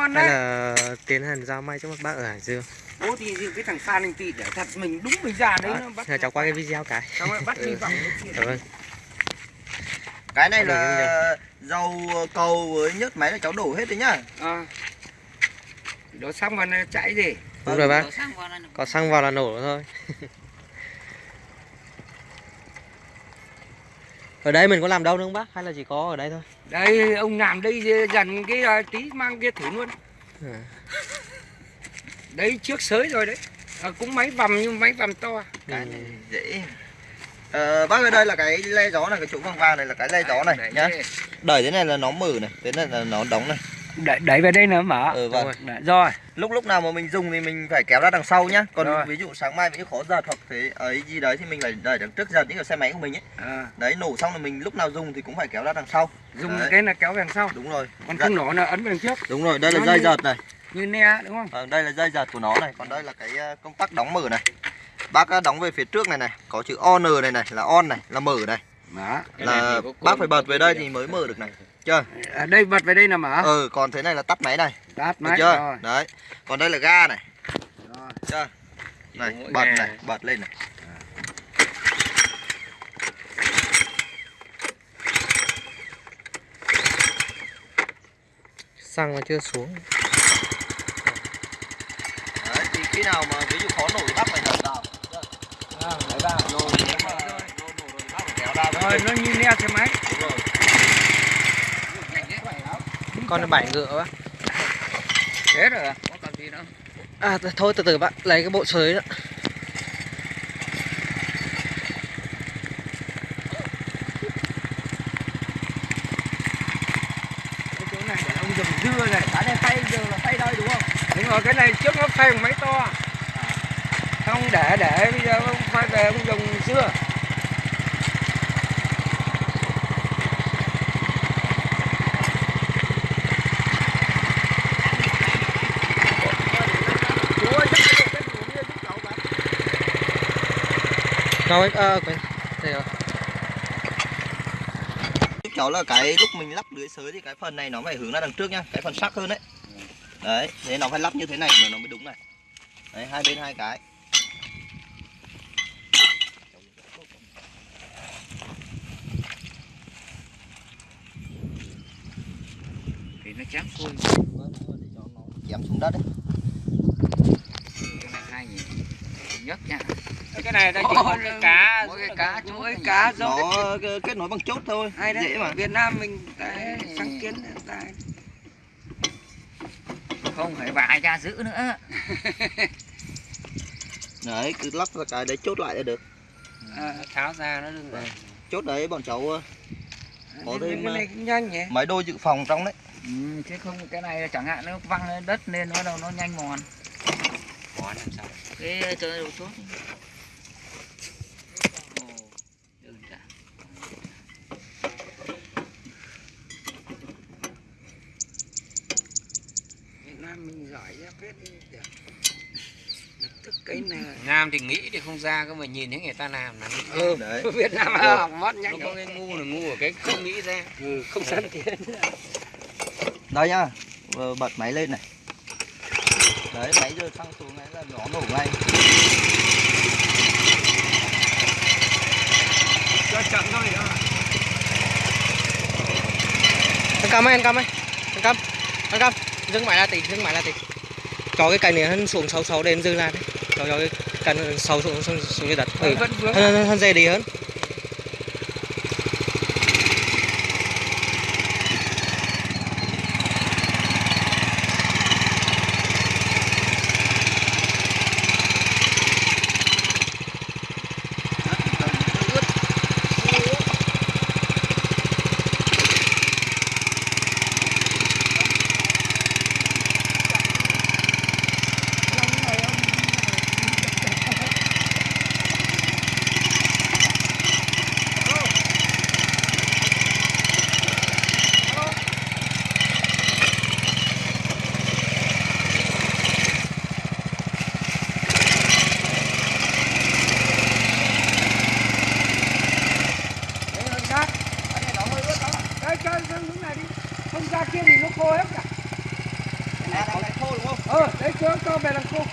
ngon đấy. là tiến hành giao may cho các bác ở Hải Dương? Bố thì cái thằng Phan anh Tị để thật mình đúng mình ra đấy Đó, nó bắt cháu qua cái video cái. Rồi bắt đi vòng nó kia. cảm ơn. Cái này là dầu cầu với nhớt máy là cháu đổ hết đấy nhá. À. đó xong rồi nó chạy gì? Đúng rồi bác. Đổ xăng vào là có xăng vào là nổ thôi ở đây mình có làm đâu nữa không bác? Hay là chỉ có ở đây thôi? Đây ông làm đây dần cái à, tí mang kia thử luôn. À. đấy trước sới rồi đấy. À, cũng máy vầm nhưng máy vầm to. Cái này dễ. Ờ, bác ơi đây là cái le gió này cái chỗ vàng vàng này là cái le gió này nhá. đẩy thế này là nó mở này thế này là nó đóng này đẩy, đẩy về đây nữa mở ừ vâng rồi. Rồi lúc lúc nào mà mình dùng thì mình phải kéo ra đằng sau nhá còn Rồi. ví dụ sáng mai mình khó giật hoặc thế ấy gì đấy thì mình phải đẩy đằng trước giật những cái xe máy của mình ấy à, đấy nổ xong là mình lúc nào dùng thì cũng phải kéo ra đằng sau dùng Đấy. cái là kéo về đằng sau đúng rồi còn Dạ. không nổ là ấn về đằng trước đúng rồi đây là Nó dây như- giật này như ne đúng không Vâng, đây là dây giật của nó này, còn đây là cái ờ, công tắc đóng mở này. Bác đóng về phía trước này này, có chữ on này này là on này, là mở này. đó Là bác phải bật về đây thì mới mở được này. Chưa? à, đây bật về đây là mở Ừ, còn thế này là tắt máy này. tắt Được máy chưa? rồi Đấy. Còn đây là ga này. Rồi. Chưa? Này, mỗi bật này, bật lên này. xăng nó chưa xuống Đấy, thì khi nào mà ví dụ khó nổ thì bác phải đẩy vào. à, đẩy vào Rồi, nếu mà nổ nổ rồi nó như ne xe máy Đúng rồi. Con là bảy ngựa bác thế rồi à? có còn gì nữa à th- thôi từ từ bác lấy cái bộ sới đó. Cái chỗ này để ông dùng dưa này cái này phay giờ là phay đây đúng không? Đúng rồi cái này trước nó phay bằng máy to. Không để để bây giờ ông phay về ông dùng dưa đâu ấy à, quên đây rồi cháu là cái lúc mình lắp lưới sới thì cái phần này nó phải hướng ra đằng trước nhá, cái phần sắc hơn đấy. Đấy, thế nó phải lắp như thế này mà nó mới đúng này. Đấy, hai bên hai cái. thì nó chém xuôi Chém xuống đất đấy. cái này hay nhỉ nhất nha cái này ta chỉ có cái cá mỗi cái cá cái này. cá giống Nó kết- nối bằng chốt thôi, hay đấy dễ mà. Việt Nam mình cái sáng kiến ta không phải vài ra giữ nữa Đấy, cứ lắp ra cái đấy chốt lại là được. à, tháo ra nó đừng Vâng. Chốt đấy bọn cháu ờ, Có cái thêm, này cũng nhanh nhỉ máy đôi dự phòng trong đấy. ừ, chứ không cái này chẳng hạn nó văng lên đất nên nó đâu nó nhanh mòn món làm sao cái chơi đồ chốt Ồ, đơn giản. Việt Nam mình giỏi ra biết được lập tức cái này Nam thì nghĩ thì không ra cơ mà nhìn thấy người ta làm là ừ. Đấy. Việt Nam Được. học nó nhanh có cái ngu là ngu ở cái không nghĩ ra ừ, không sẵn tiền Đây nhá, bật máy lên này. Đấy, máy giờ xăng xuống này là nó nổ ngay. cho chậm thôi đó anh cam ơi anh cam ơi anh cam anh cam dừng máy là tí dừng máy là tí cho cái cành này hắn xuống sâu sâu đến dừng lại. Đấy cho cho cái cành sâu xuống xuống dưới đất. Ừ. hơn- hơn dễ đi hơn Đấy, hơi sát cái này nó hơi ướt đó đây cho sang hướng này đi không ra kia thì nó khô hết cả ờ đấy chưa cho về làm khô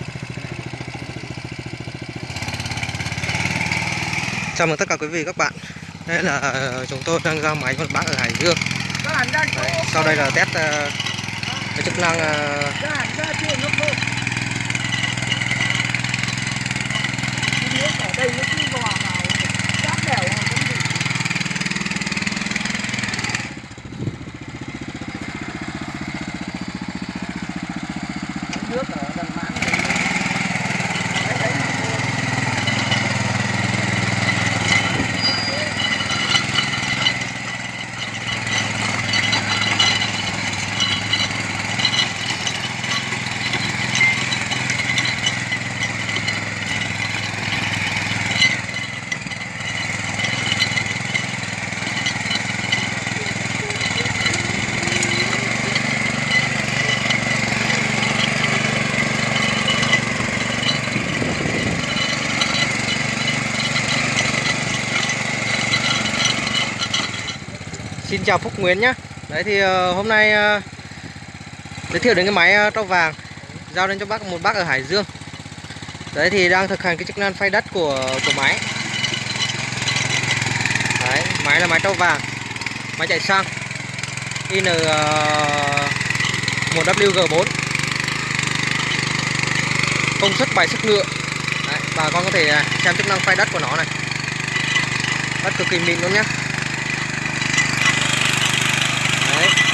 Chào mừng tất cả quý vị các bạn. Đây là ờ, chúng tôi đang ra máy một bác ở Hải Dương. Đấy, Sau đây là test uh, cái chức năng uh ra hẳn ra chưa nó khô Cái nước ở đây nó cứ vào vào chát đèo mà cũng bị Cái nước ở đằng mãn này đấy đấy mà khô. Xin chào Phúc Nguyễn nhé Đấy thì ờ, hôm nay ờ, giới thiệu đến cái máy ờ, trâu vàng giao đến cho bác một bác ở Hải Dương. Đấy thì đang thực hành cái chức năng phay đất của của máy. Đấy, máy là máy trâu vàng Máy chạy xăng In-1WG4, Công suất 7 sức ngựa Đấy, bà con có thể à, xem chức năng phay đất của nó này. Đất cực kỳ mịn luôn nhé Đấy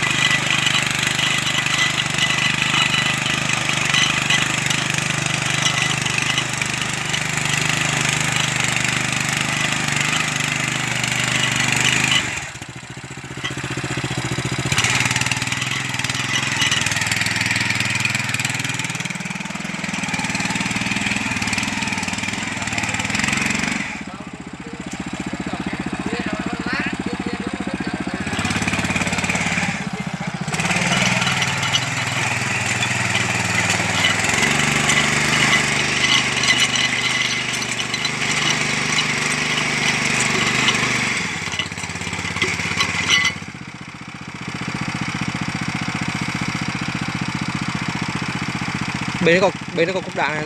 bên nó có bên nó có cục đạn này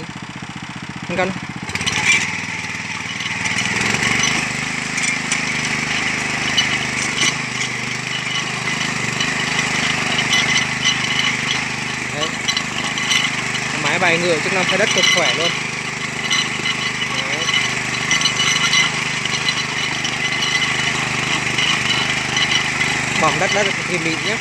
anh cân máy bay ngựa chức năng thay đất cực khỏe luôn. Bỏng đất đất cực kỳ mịn nhé.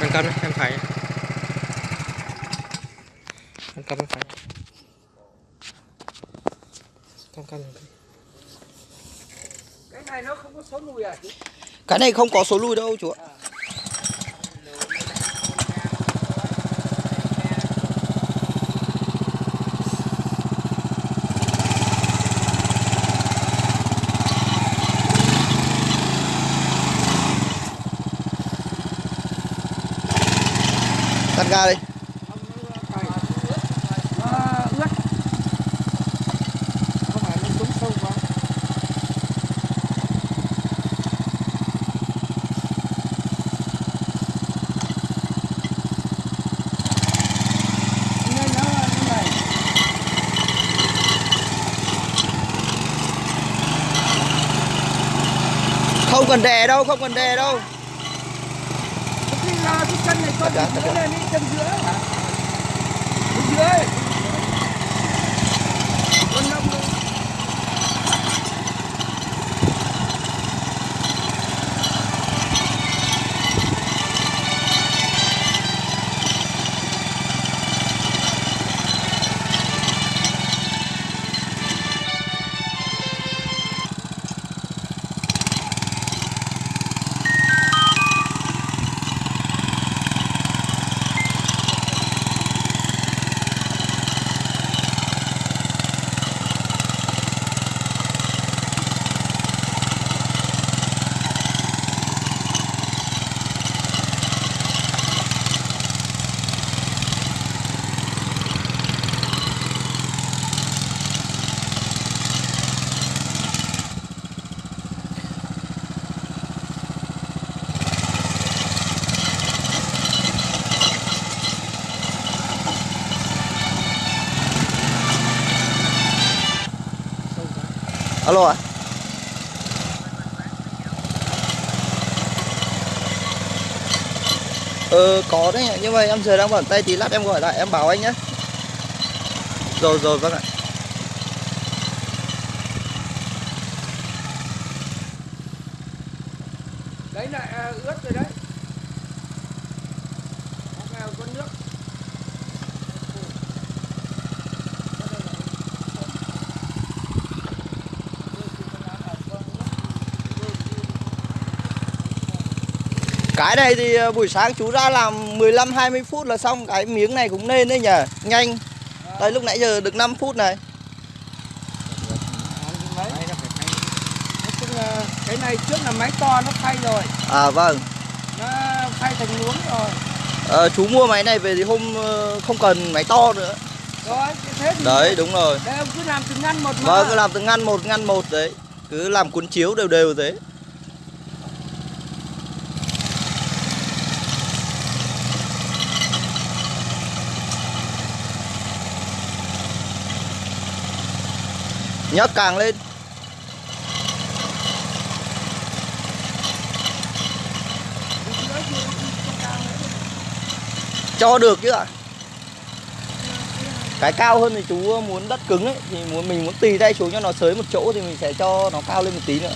Ăn cơm đấy, em phải. Ăn cơm em phải. Cơm cơm cái này nó không có số lùi à chú Cái này không có số lùi đâu chú ạ Tắt ga đi nó ướt không phải nó xuống sâu quá nên nó ga đi Không cần đè đâu, không cần đè đâu chân này ờ có đấy nhưng mà em giờ đang bẩn tay tí lát em gọi lại, em bảo anh nhé rồi rồi vâng ạ. Đấy lại à, ướt rồi đấy. Cái này thì ờ, buổi sáng chú ra làm 15 20 phút là xong cái miếng này cũng nên đấy nhờ Nhanh. Đây lúc nãy giờ được 5 phút này. cái này trước là máy to nó phay rồi À vâng. nó phay thành luống rồi Ờ, chú mua máy này về thì hôm ờ, không cần máy to nữa. rồi thế thì Đấy đúng rồi. đây ông cứ làm từng ngăn một mà Vâng cứ làm từ ngăn một ngăn một đấy. Cứ làm cuốn chiếu đều đều thế. Nhấc càng lên. Cho được chứ ạ. Cái cao hơn thì chú muốn đất cứng ấy, thì muốn, mình muốn tì tay xuống cho nó sới một chỗ thì mình sẽ cho nó cao lên một tí nữa.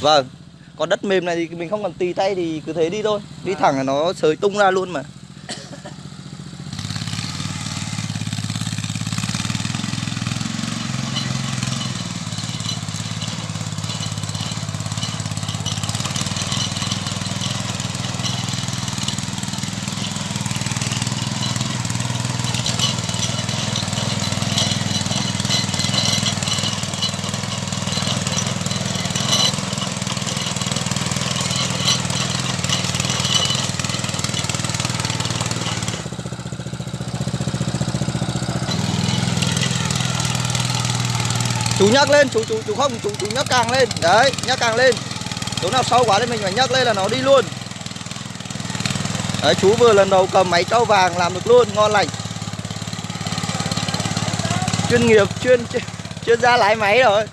Vâng. Còn đất mềm này thì mình không cần tì tay thì cứ thế đi thôi. Đi thẳng là nó sới tung ra luôn mà. Nhấc lên chú chú chú không chú chú nhấc càng lên. Đấy nhấc càng lên. Chỗ nào sâu quá thì mình phải nhấc lên là nó đi luôn. Đấy chú vừa lần đầu cầm máy trâu vàng làm được luôn ngon lành. Chuyên nghiệp chuyên chuyên, chuyên gia lái máy rồi.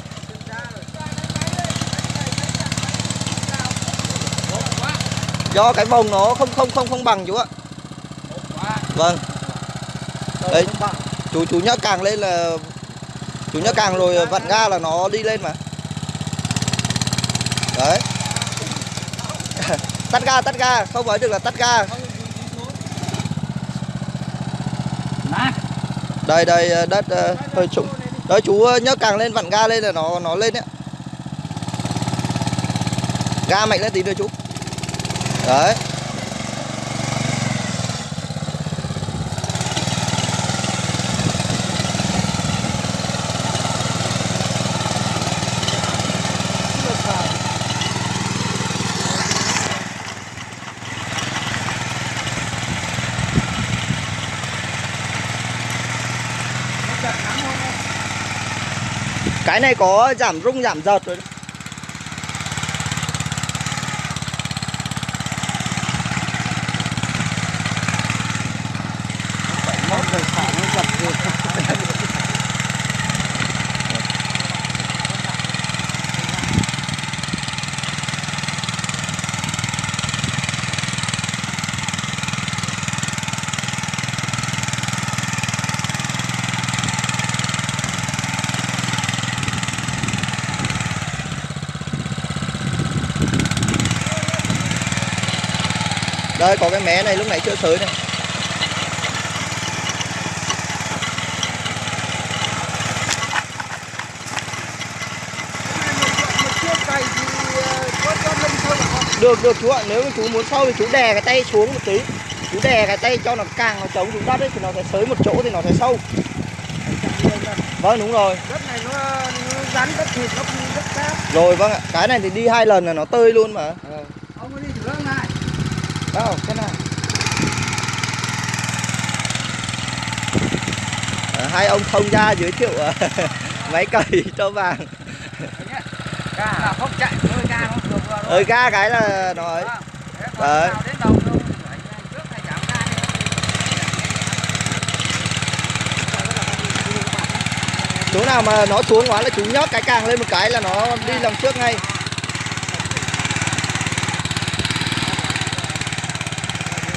Do cái vòng nó không không không không bằng chú ạ. Vâng. Đấy. chú chú nhấc càng lên là chú nhớ càng rồi vặn ga là nó đi lên mà. Đấy. Tắt ga tắt ga, không nói được là tắt ga. Đây đây ờ, đất ờ, hơi trũng. Đấy, chú ờ, nhớ càng lên vặn ga lên là nó nó lên đấy. Ga mạnh lên tí nữa chú. Đấy. Cái này có giảm rung giảm giật rồi đấy. Có cái mé này lúc nãy chưa sới này. Được được chú ạ nếu mà chú muốn sâu thì chú đè cái tay xuống một tí. Chú đè cái tay cho nó càng nó chống xuống đất ấy thì nó sẽ sới một chỗ thì nó sẽ sâu. Vâng đúng rồi. Đất này nó, nó rắn đất thịt nó đất cát rồi vâng ạ. Cái này thì đi hai lần là nó tơi luôn mà ông có đi thử không này đâu cái này. À, hai ông thông gia giới thiệu à, máy cày cho vàng. Là không chạy hơi ga không được rồi. Ga cái là nó ấy Đấy. chỗ nào mà nó xuống quá là chú nhấc cái càng lên một cái là nó đi làm trước ngay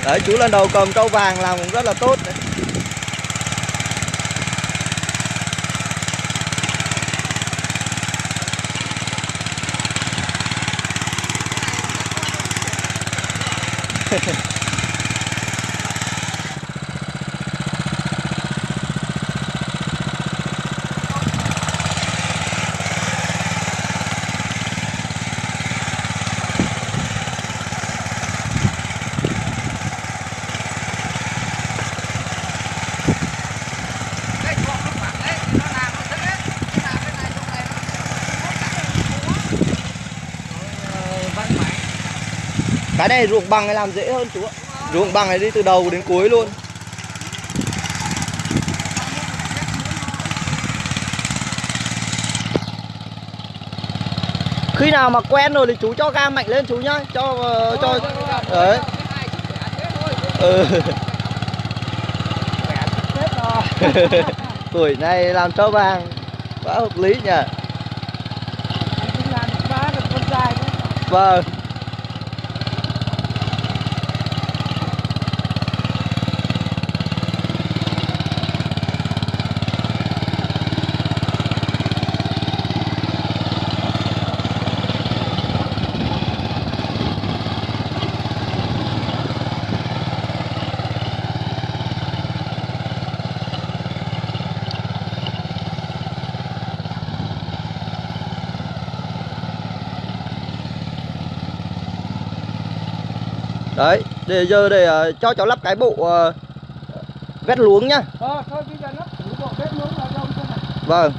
để chú lần đầu cầm câu vàng làm cũng rất là tốt đấy. Cái chuột nó phẳng đấy, nó làm nó thích hết. Nó làm cái này, chỗ này nó- nó cắt nó cua. Rồi, ờ, văn mãi cái này ruộng bằng này làm dễ hơn chú ạ. Ruộng bằng này đi từ đầu đến cuối luôn. Khi nào mà quen rồi thì chú cho ga mạnh lên chú nhá cho ờ, cho đấy. ừ. tuổi này làm trâu vàng quá hợp lý nhỉ? vâng đấy để giờ để ờ, cho cháu lắp cái bộ ờ, vét luống nhá. Vâng